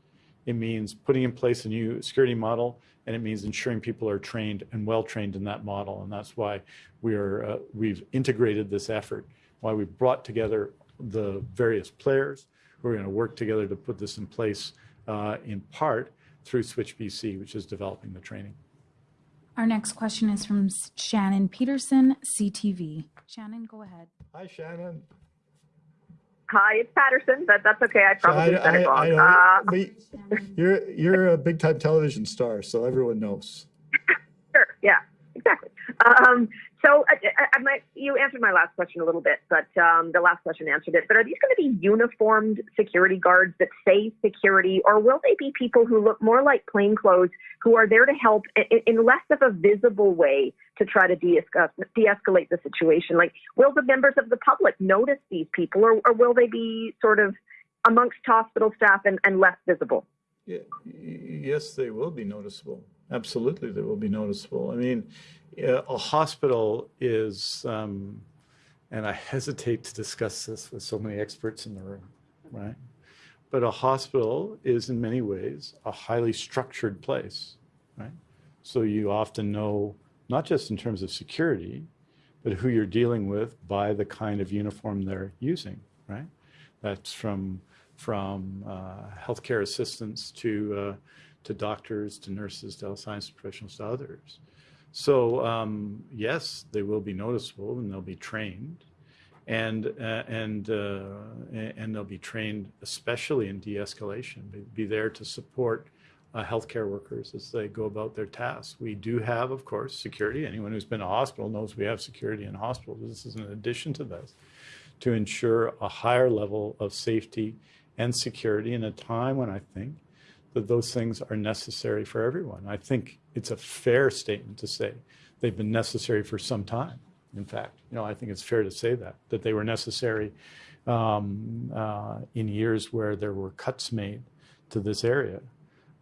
It means putting in place a new security model, and it means ensuring people are trained and well trained in that model. And that's why we are uh, we've integrated this effort. Why we've brought together the various players who are going to work together to put this in place, uh, in part through Switch BC, which is developing the training. Our next question is from Shannon Peterson, CTV. Shannon, go ahead. Hi, Shannon. Hi, it's Patterson, but that's okay. I probably I, said it I, I wrong. Uh, but you're you're a big time television star, so everyone knows. <laughs> Sure. Yeah. Exactly. Um, so I, I, I might, you answered my last question a little bit, but um, the last question answered it. But are these going to be uniformed security guards that say security, or will they be people who look more like plainclothes who are there to help in, in less of a visible way to try to de-escalate, the situation? Like, will the members of the public notice these people, or, or will they be sort of amongst hospital staff and, and less visible? Yeah, yes, they will be noticeable. Absolutely, that will be noticeable. I mean, a hospital is, um, and I hesitate to discuss this with so many experts in the room, right? But a hospital is, in many ways, a highly structured place, right? So you often know, not just in terms of security, but who you're dealing with by the kind of uniform they're using, right? That's from from uh, healthcare assistants to uh, to doctors to nurses to health science professionals to others. So um, yes, they will be noticeable and they'll be trained, and uh, and uh, and they'll be trained especially in de-escalation. Be, be there to support uh, healthcare workers as they go about their tasks. We do have, of course, security. Anyone who's been to hospital knows we have security in hospitals. This is an addition to this to ensure a higher level of safety and security in a time when I think that those things are necessary for everyone. I think it's a fair statement to say they've been necessary for some time. In fact, you know, I think it's fair to say that that they were necessary um, uh, in years where there were cuts made to this area.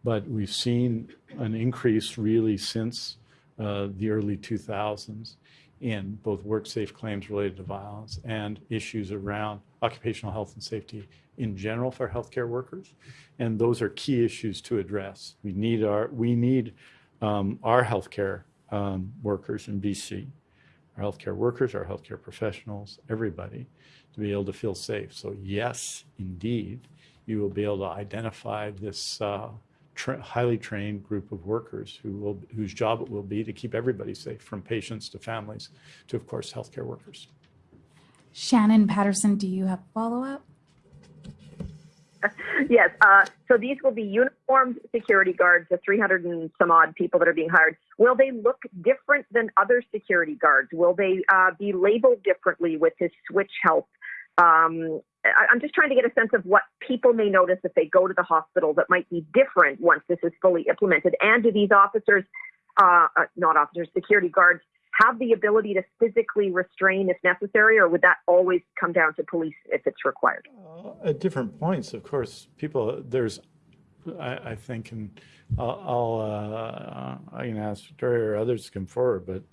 But we've seen an increase really since uh, the early 2000s in both WorkSafe claims related to violence and issues around occupational health and safety in general for healthcare workers. And those are key issues to address. We need our, we need um, our healthcare um, workers in BC, our healthcare workers, our healthcare professionals, everybody to be able to feel safe. So yes, indeed, you will be able to identify this uh, tra- highly trained group of workers who will, whose job it will be to keep everybody safe, from patients to families to, of course, healthcare workers. Shannon Patterson, do you have follow up? <laughs> yes. Uh, so these will be uniformed security guards, the 300 and some odd people that are being hired. Will they look different than other security guards? Will they uh, be labeled differently with this switch help? Um, I, I'm just trying to get a sense of what people may notice if they go to the hospital that might be different once this is fully implemented. And do these officers, uh, uh, not officers, security guards, have the ability to physically restrain if necessary, or would that always come down to police if it's required? Uh, at different points, of course, people, there's, I, I think, and I'll, I'll uh, I can ask Victoria or others to come forward, but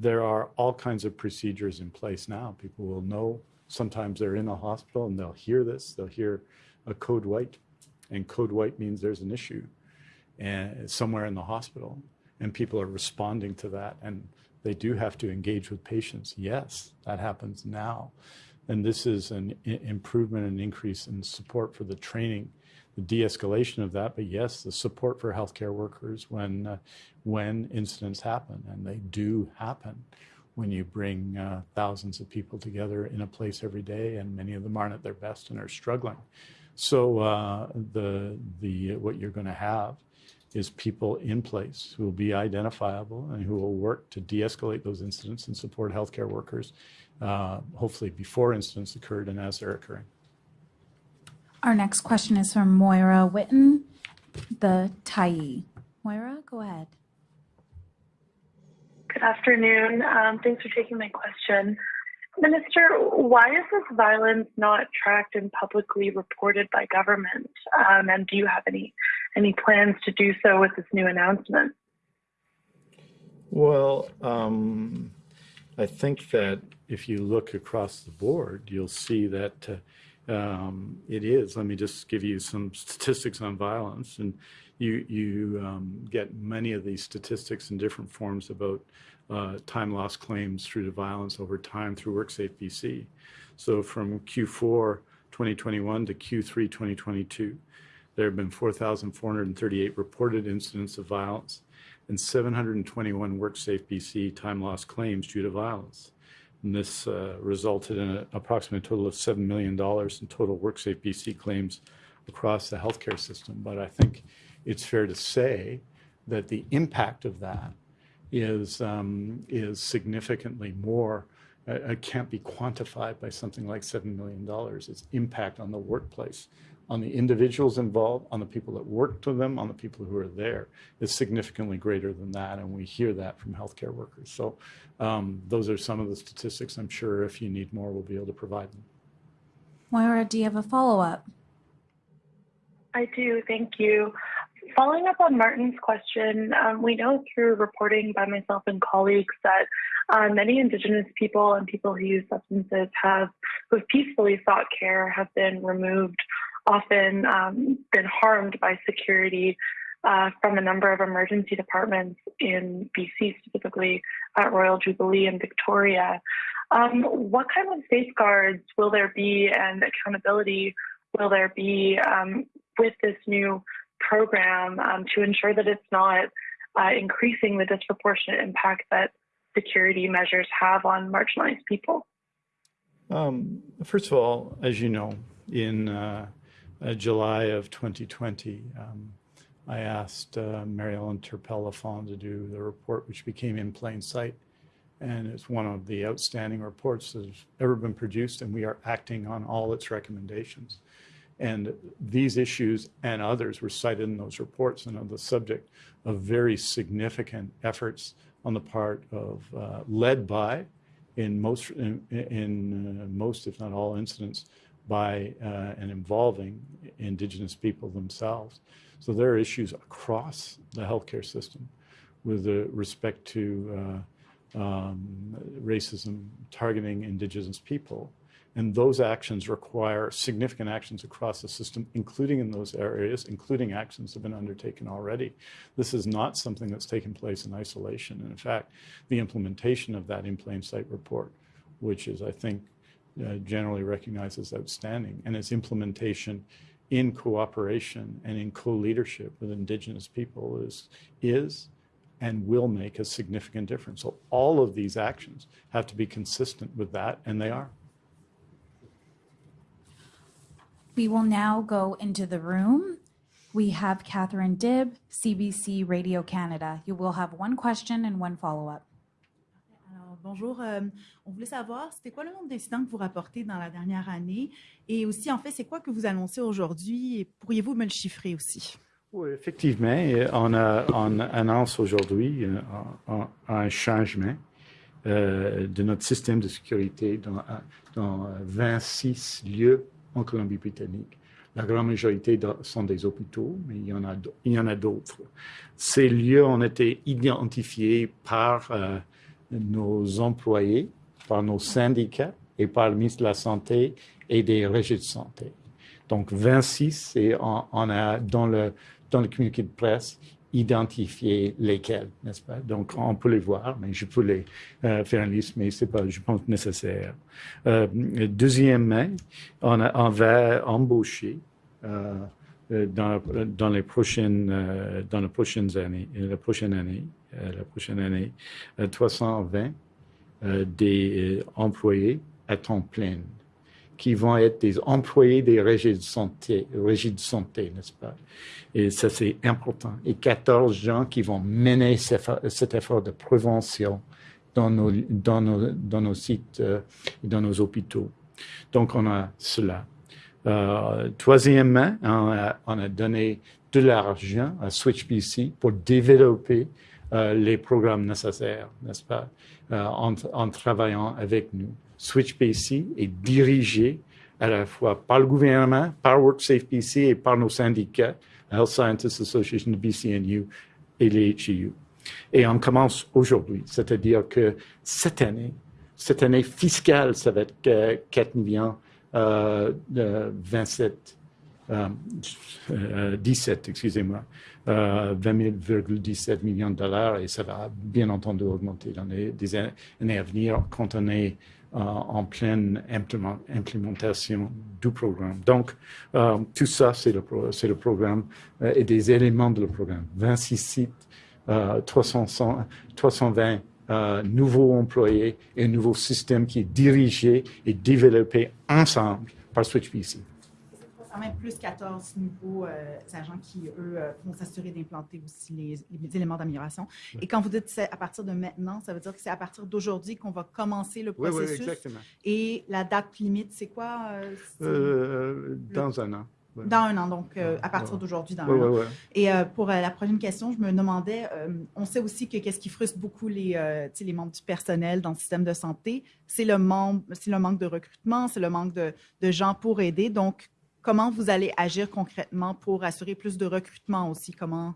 there are all kinds of procedures in place now. People will know sometimes they're in a hospital and they'll hear this, they'll hear a code white, and code white means there's an issue and somewhere in the hospital and people are responding to that and they do have to engage with patients. Yes that happens now. And this is an improvement and increase in support for the training the de-escalation of that. But yes the support for healthcare workers when uh, when incidents happen and they do happen when you bring uh, thousands of people together in a place every day and many of them aren't at their best and are struggling. So uh, the the what you're going to have is people in place who will be identifiable and who will work to de-escalate those incidents and support healthcare workers, uh, hopefully before incidents occurred and as they're occurring. Our next question is from Moira Wyton, the Tyee. Moira, go ahead. Good afternoon. Um, thanks for taking my question. Minister, why is this violence not tracked and publicly reported by government? Um, and do you have any any plans to do so with this new announcement? Well, um, I think that if you look across the board, you'll see that uh, um, it is. Let me just give you some statistics on violence, and you you um, get many of these statistics in different forms about uh, time loss claims through to violence over time through WorkSafe BC. So from Q4 2021 to Q3 2022, there have been 4,438 reported incidents of violence and 721 WorkSafe BC time loss claims due to violence. And this uh, resulted in an approximate total of $7 million in total WorkSafe BC claims across the healthcare system. But I think it's fair to say that the impact of that is um, is significantly more. Uh, it can't be quantified by something like seven million dollars. Its impact on the workplace, on the individuals involved, on the people that work to them, on the people who are there, is significantly greater than that, and we hear that from healthcare workers. So, um, those are some of the statistics. I'm sure if you need more, we'll be able to provide them. Moira, do you have a follow up? I do. Thank you. Following up on Martin's question, um, we know through reporting by myself and colleagues that uh, many Indigenous people and people who use substances have, who have peacefully sought care, have been removed, often um, been harmed by security uh, from a number of emergency departments in BC, specifically at Royal Jubilee and Victoria. Um, what kind of safeguards will there be and accountability will there be um, with this new program um, to ensure that it's not uh, increasing the disproportionate impact that security measures have on marginalized people? Um, first of all, as you know, in uh, uh, July of 2020, um, I asked uh, Mary Ellen Turpel-Lafond to do the report, which became In Plain Sight. And it's one of the outstanding reports that has ever been produced, and we are acting on all its recommendations. And these issues and others were cited in those reports and are the subject of very significant efforts on the part of, uh, led by, in most, in, in uh, most, if not all incidents, by uh, and involving Indigenous people themselves. So there are issues across the healthcare system with respect to uh, um, racism targeting Indigenous people and those actions require significant actions across the system, including in those areas, including actions that have been undertaken already. This is not something that's taken place in isolation. And in fact, the implementation of that in plain sight report, which is, I think, uh, generally recognized as outstanding, and its implementation in cooperation and in co-leadership with Indigenous people is, is and will make a significant difference. So all of these actions have to be consistent with that, and they are. We will now go into the room. We have Catherine Dibb, CBC Radio Canada. You will have one question and one follow-up. Bonjour. Euh, on voulait savoir, c'était quoi le nombre d'incidents que vous rapportez dans la dernière année? Et aussi, en fait, c'est quoi que vous annoncez aujourd'hui? Pourriez-vous me le chiffrer aussi? Oui, effectivement, on, a, on annonce aujourd'hui euh, un, changement euh, de notre système de sécurité dans, dans 26 lieux en Colombie-Britannique. La grande majorité sont des hôpitaux, mais il y en a, a d'autres. Ces lieux ont été identifiés par euh, nos employés, par nos syndicats et par le ministre de la Santé et des régies de santé. Donc 26, et on, a dans le, dans le communiqué de presse, identifier lesquels, n'est-ce pas? Donc, on peut les voir, mais je peux les euh, faire une liste, mais c'est pas, je pense, nécessaire. Euh, deuxièmement, on, va embaucher euh, dans, dans les prochaines dans les prochaines années, la prochaine année, la prochaine année, 320 euh, des employés à temps plein qui vont être des employés des régies de santé, régies de santé, n'est-ce pas? Et ça, c'est important. Et 14 gens qui vont mener cet effort de prévention dans nos, sites euh, dans nos hôpitaux. Donc, on a cela. Euh, troisièmement, on a, on a, donné de l'argent à SwitchBC pour développer euh, les programmes nécessaires, n'est-ce pas, euh, en, travaillant avec nous Switch BC est dirigé à la fois par le gouvernement, par WorkSafe BC et par nos syndicats, Health Scientists Association de BCNU et les HEU. Et on commence aujourd'hui, c'est-à-dire que cette année, cette année fiscale, ça va être euh, 4 millions euh, de 27, euh, euh, 17, excusez-moi, euh, 20,17 millions de dollars et ça va bien entendu augmenter dans les des années à venir quand on est euh, en pleine implément- implémentation du programme. Donc, euh, tout ça, c'est le, programme euh, et des éléments de le programme. 26 sites, euh, 300, 320 euh, nouveaux employés et un nouveau système qui est dirigé et développé ensemble par Switch BC. Quand même plus 14 nouveaux euh, agents qui, eux, euh, vont s'assurer d'implanter aussi les, les éléments d'amélioration. Et quand vous dites c'est à partir de maintenant, ça veut dire que c'est à partir d'aujourd'hui qu'on va commencer le Oui, oui, processus. exactement. Et la date limite, c'est quoi? euh, dans un an. Dans un an, donc euh, à partir d'aujourd'hui, dans Ouais, un an. ouais. Et euh, pour euh, la prochaine question, je me demandais, on sait aussi que qu'est-ce qui frustre beaucoup les, membres du personnel dans le système de santé, c'est le, membre- c'est le manque de recrutement, c'est le manque de, de gens pour aider. Donc, comment vous allez agir concrètement pour assurer plus de recrutement aussi? Comment?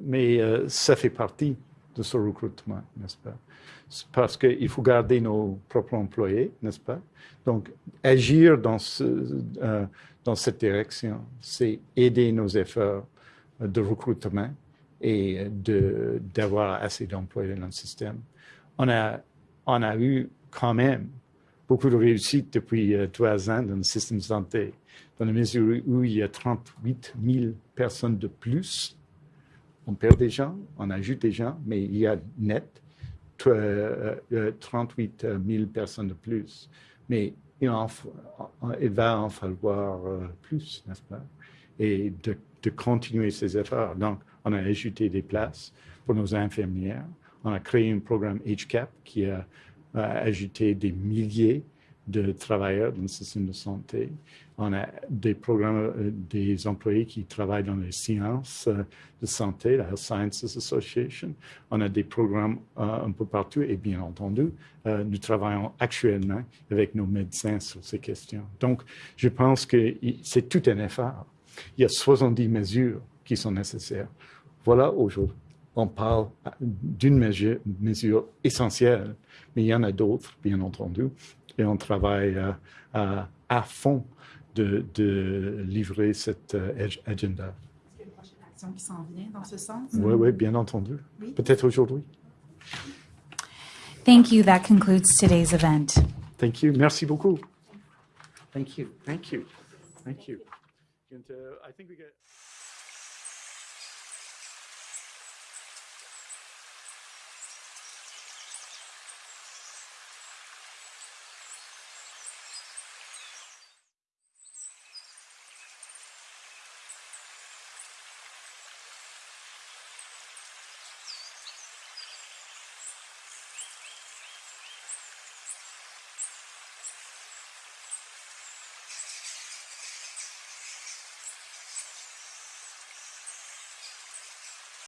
Mais euh, ça fait partie de ce recrutement, n'est-ce pas? Parce qu'il faut garder nos propres employés, n'est-ce pas? Donc, agir dans, euh, dans cette direction, c'est aider nos efforts de recrutement et d'avoir assez d'employés dans le système. On a, on a eu quand même beaucoup de réussite depuis euh, trois ans dans le système de santé, dans la mesure où il y a 38 000 personnes de plus on perd des gens, on ajoute des gens, mais il y a net tr- euh, euh, 38 000 personnes de plus. Mais il, va en falloir euh, plus, n'est-ce pas? Et de, de continuer ces efforts. Donc, on a ajouté des places pour nos infirmières. On a créé un programme HCAP qui a, a ajouté des milliers de travailleurs dans le système de santé. On a des programmes, euh, des employés qui travaillent dans les sciences euh, de santé, la Health Sciences Association. On a des programmes euh, un peu partout et bien entendu, nous travaillons actuellement avec nos médecins sur ces questions. Donc, je pense que c'est tout un effort. Il y a 70 mesures qui sont nécessaires. Voilà aujourd'hui. On parle d'une mesure, mesure essentielle, mais il y en a d'autres, bien entendu, et on travaille euh, à, à fond de, de livrer cet euh, ag- agenda. Est-ce qu'il y a une prochaine action qui s'en vient dans ce sens? Oui, oui, bien entendu. Oui. Peut-être aujourd'hui. Thank you. That concludes today's event. Thank you. Merci beaucoup. Thank you. Thank you. Thank you. And, uh, I think we get.